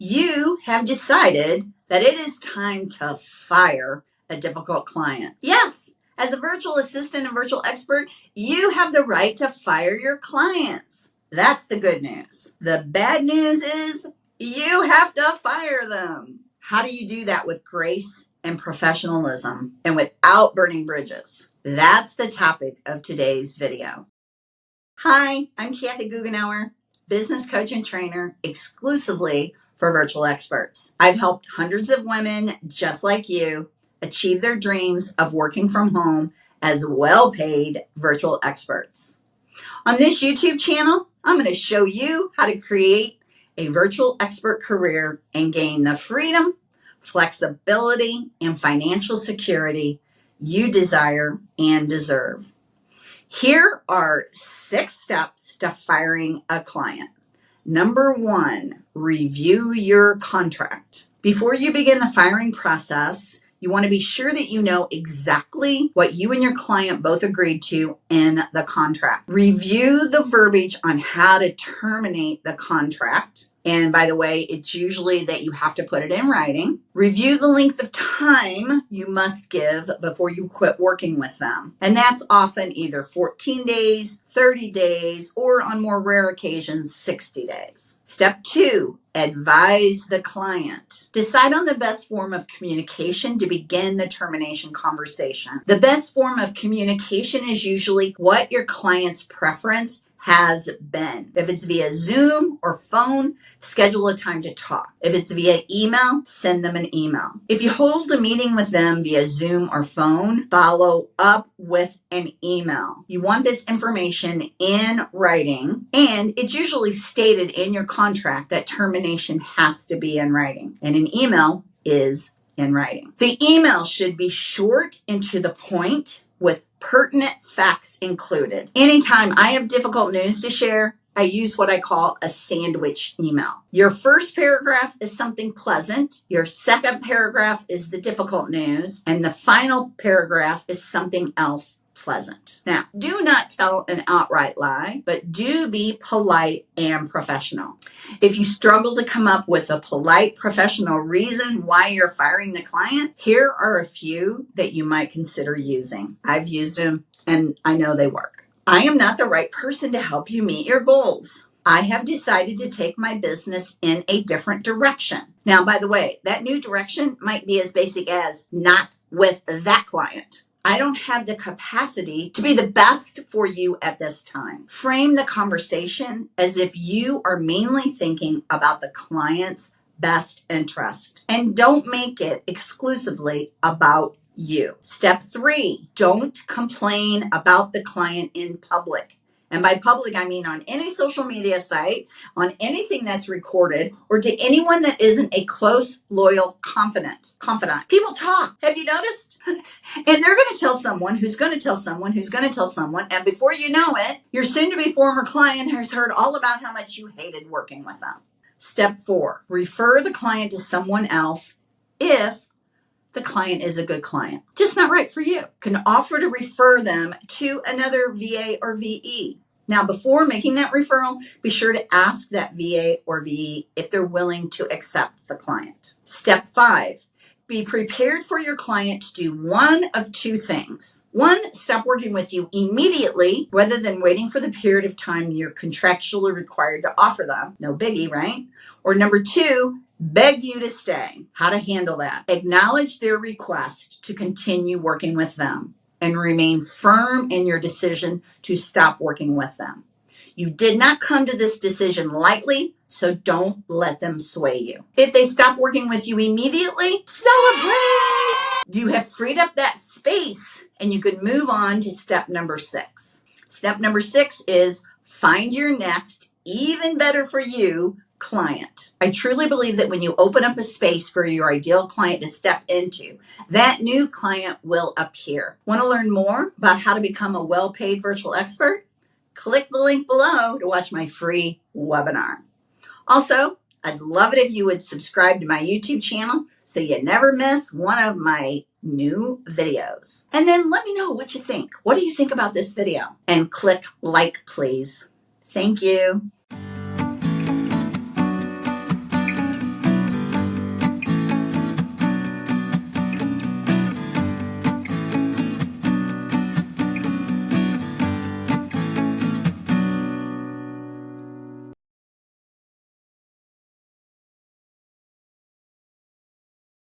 You have decided that it is time to fire a difficult client. Yes, as a virtual assistant and virtual expert, you have the right to fire your clients. That's the good news. The bad news is you have to fire them. How do you do that with grace and professionalism and without burning bridges? That's the topic of today's video. Hi, I'm Kathy Goughenour, business coach and trainer exclusively for virtual experts. I've helped hundreds of women just like you achieve their dreams of working from home as well paid virtual experts. On this YouTube channel, I'm going to show you how to create a virtual expert career and gain the freedom, flexibility, and financial security you desire and deserve. Here are six steps to firing a client. Number one, review your contract. Before you begin the firing process, you want to be sure that you know exactly what you and your client both agreed to in the contract. Review the verbiage on how to terminate the contract and by the way, it's usually that you have to put it in writing. Review the length of time you must give before you quit working with them. And that's often either 14 days, 30 days, or on more rare occasions, 60 days. Step two, advise the client. Decide on the best form of communication to begin the termination conversation. The best form of communication is usually what your client's preference has been. If it's via Zoom or phone, schedule a time to talk. If it's via email, send them an email. If you hold a meeting with them via Zoom or phone, follow up with an email. You want this information in writing, and it's usually stated in your contract that termination has to be in writing. And an email is in writing. The email should be short and to the point with pertinent facts included. Anytime I have difficult news to share, I use what I call a sandwich email. Your first paragraph is something pleasant. Your second paragraph is the difficult news. And the final paragraph is something else pleasant. Now, do not tell an outright lie, but do be polite and professional. If you struggle to come up with a polite, professional reason why you're firing the client, here are a few that you might consider using. I've used them and I know they work. I am not the right person to help you meet your goals. I have decided to take my business in a different direction. Now, by the way, that new direction might be as basic as not with that client. I don't have the capacity to be the best for you at this time. Frame the conversation as if you are mainly thinking about the client's best interest and don't make it exclusively about you. Step three, don't complain about the client in public. And by public, I mean on any social media site, on anything that's recorded, or to anyone that isn't a close, loyal, confident, confidant. People talk. Have you noticed? and they're going to tell someone who's going to tell someone who's going to tell someone. And before you know it, your soon to be former client has heard all about how much you hated working with them. Step four, refer the client to someone else if the client is a good client. Just not right for you. Can offer to refer them to another VA or VE. Now, before making that referral, be sure to ask that VA or VE if they're willing to accept the client. Step five, be prepared for your client to do one of two things. One, stop working with you immediately rather than waiting for the period of time you're contractually required to offer them. No biggie, right? Or number two, beg you to stay. How to handle that. Acknowledge their request to continue working with them and remain firm in your decision to stop working with them. You did not come to this decision lightly, so don't let them sway you. If they stop working with you immediately, celebrate! You have freed up that space and you can move on to step number six. Step number six is find your next, even better for you, client. I truly believe that when you open up a space for your ideal client to step into, that new client will appear. Want to learn more about how to become a well paid virtual expert? Click the link below to watch my free webinar. Also, I'd love it if you would subscribe to my YouTube channel so you never miss one of my new videos. And then let me know what you think. What do you think about this video? And click like, please. Thank you.